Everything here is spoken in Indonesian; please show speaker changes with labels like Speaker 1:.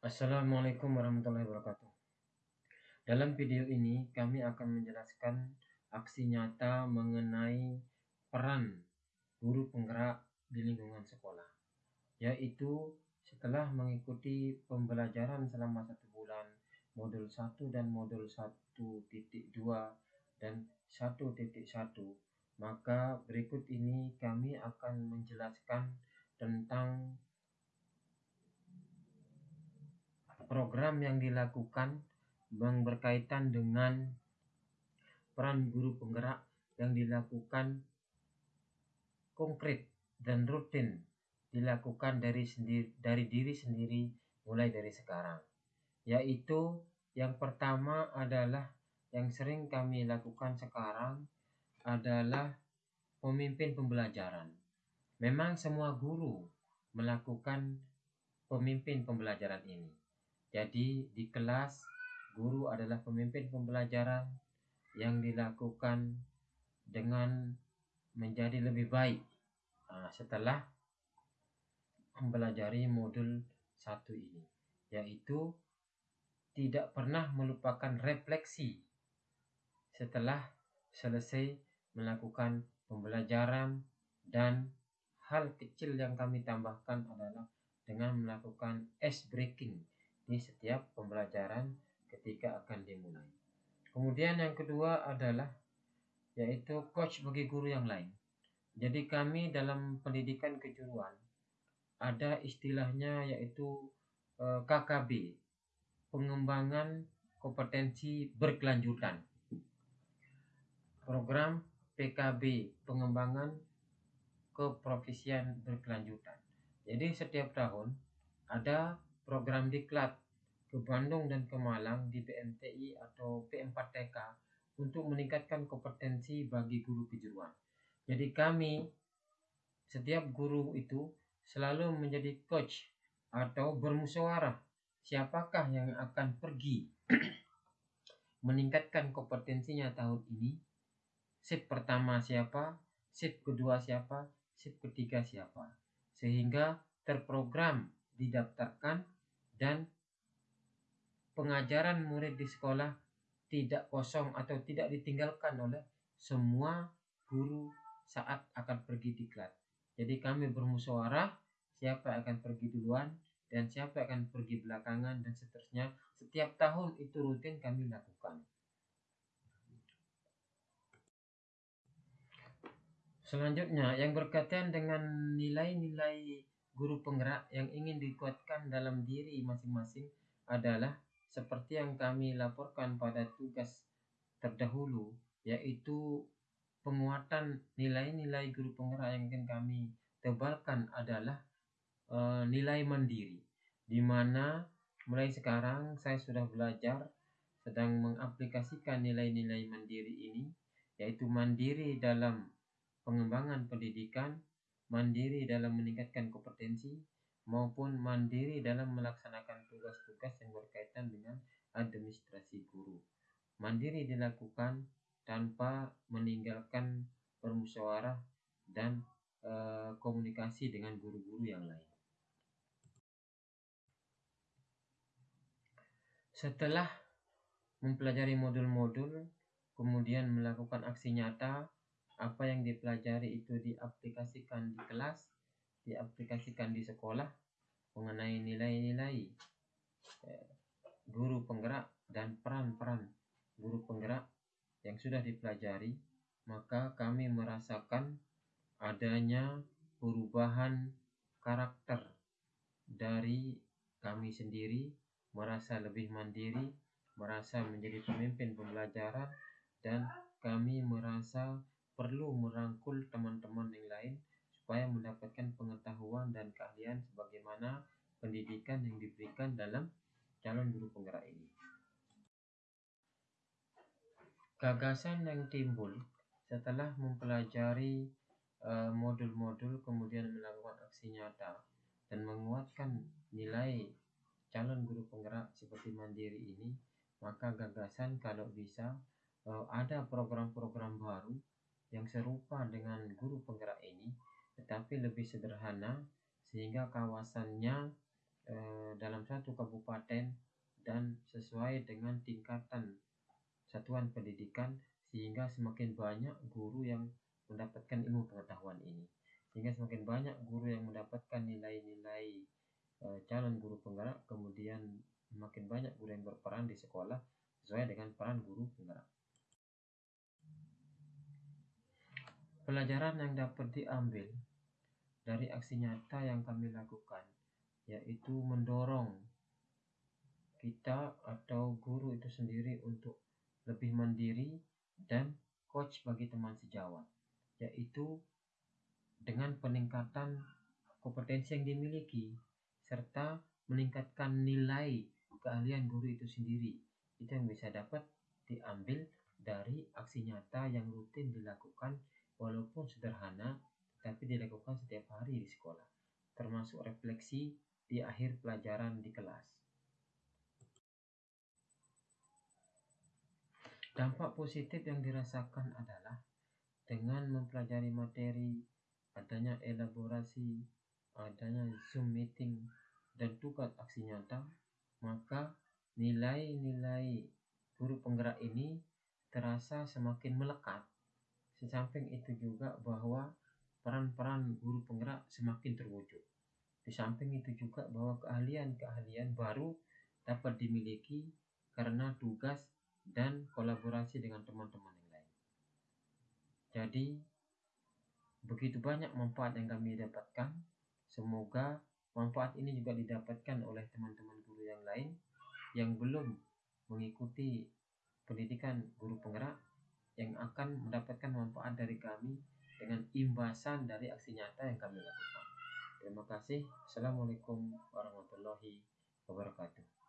Speaker 1: Assalamualaikum warahmatullahi wabarakatuh. Dalam video ini kami akan menjelaskan aksi nyata mengenai peran guru penggerak di lingkungan sekolah, yaitu setelah mengikuti pembelajaran selama satu bulan modul 1 dan modul 1.2 dan 1.1 maka berikut ini kami akan menjelaskan tentang program yang dilakukan yang berkaitan dengan peran guru penggerak yang dilakukan konkret dan rutin dilakukan dari sendiri dari diri sendiri mulai dari sekarang. Yaitu yang pertama adalah yang sering kami lakukan sekarang adalah pemimpin pembelajaran. Memang semua guru melakukan pemimpin pembelajaran ini jadi di kelas guru adalah pemimpin pembelajaran yang dilakukan dengan menjadi lebih baik. Nah, setelah mempelajari modul satu ini yaitu tidak pernah melupakan refleksi setelah selesai melakukan pembelajaran dan hal kecil yang kami tambahkan adalah dengan melakukan ice breaking di setiap pembelajaran ketika akan dimulai. Kemudian yang kedua adalah yaitu coach bagi guru yang lain. Jadi kami dalam pendidikan kejuruan ada istilahnya yaitu eh, KKB, pengembangan kompetensi berkelanjutan. Program PKB, pengembangan keprofesian berkelanjutan. Jadi setiap tahun ada program diklat ke Bandung dan ke Malang di BMTI atau P4TK untuk meningkatkan kompetensi bagi guru kejuruan. Jadi kami setiap guru itu selalu menjadi coach atau bermusyawarah siapakah yang akan pergi meningkatkan kompetensinya tahun ini. Sip pertama siapa, sip kedua siapa, sip ketiga siapa. Sehingga terprogram didaftarkan dan pengajaran murid di sekolah tidak kosong atau tidak ditinggalkan oleh semua guru saat akan pergi diklat. Jadi kami bermusyawarah siapa yang akan pergi duluan dan siapa yang akan pergi belakangan dan seterusnya. Setiap tahun itu rutin kami lakukan. Selanjutnya yang berkaitan dengan nilai-nilai guru penggerak yang ingin dikuatkan dalam diri masing-masing adalah seperti yang kami laporkan pada tugas terdahulu yaitu penguatan nilai-nilai guru penggerak yang ingin kami tebalkan adalah e, nilai mandiri di mana mulai sekarang saya sudah belajar sedang mengaplikasikan nilai-nilai mandiri ini yaitu mandiri dalam pengembangan pendidikan mandiri dalam meningkatkan kompetensi maupun mandiri dalam melaksanakan tugas-tugas yang berkaitan dengan administrasi guru. Mandiri dilakukan tanpa meninggalkan permusyawarah dan e, komunikasi dengan guru-guru yang lain. Setelah mempelajari modul-modul, kemudian melakukan aksi nyata apa yang dipelajari itu diaplikasikan di kelas, diaplikasikan di sekolah mengenai nilai-nilai eh, guru penggerak dan peran-peran guru penggerak yang sudah dipelajari, maka kami merasakan adanya perubahan karakter dari kami sendiri merasa lebih mandiri, merasa menjadi pemimpin pembelajaran dan kami merasa perlu merangkul teman-teman yang lain supaya mendapatkan pengetahuan dan keahlian sebagaimana pendidikan yang diberikan dalam calon guru penggerak ini. Gagasan yang timbul setelah mempelajari eh, modul-modul uh, kemudian melakukan aksi nyata dan menguatkan nilai calon guru penggerak seperti mandiri ini, maka gagasan kalau bisa uh, ada program-program baru yang serupa dengan guru penggerak ini, tetapi lebih sederhana sehingga kawasannya eh, dalam satu kabupaten dan sesuai dengan tingkatan satuan pendidikan sehingga semakin banyak guru yang mendapatkan ilmu pengetahuan ini. Sehingga semakin banyak guru yang mendapatkan nilai-nilai e, calon guru penggerak kemudian semakin banyak guru yang berperan di sekolah sesuai dengan peran guru penggerak pelajaran yang dapat diambil dari aksi nyata yang kami lakukan yaitu mendorong kita atau guru itu sendiri untuk lebih mandiri dan coach bagi teman sejawat yaitu dengan peningkatan kompetensi yang dimiliki serta meningkatkan nilai keahlian guru itu sendiri. Itu yang bisa dapat diambil dari aksi nyata yang rutin dilakukan walaupun sederhana tapi dilakukan setiap hari di sekolah termasuk refleksi di akhir pelajaran di kelas dampak positif yang dirasakan adalah dengan mempelajari materi adanya elaborasi, adanya Zoom meeting, dan tugas aksi nyata, maka nilai-nilai guru penggerak ini terasa semakin melekat. Sesamping itu juga bahwa peran-peran guru penggerak semakin terwujud. Di samping itu juga bahwa keahlian-keahlian baru dapat dimiliki karena tugas dan kolaborasi dengan teman-teman yang lain. Jadi, Begitu banyak manfaat yang kami dapatkan. Semoga manfaat ini juga didapatkan oleh teman-teman guru yang lain yang belum mengikuti pendidikan guru penggerak yang akan mendapatkan manfaat dari kami dengan imbasan dari aksi nyata yang kami lakukan. Terima kasih. Assalamualaikum warahmatullahi wabarakatuh.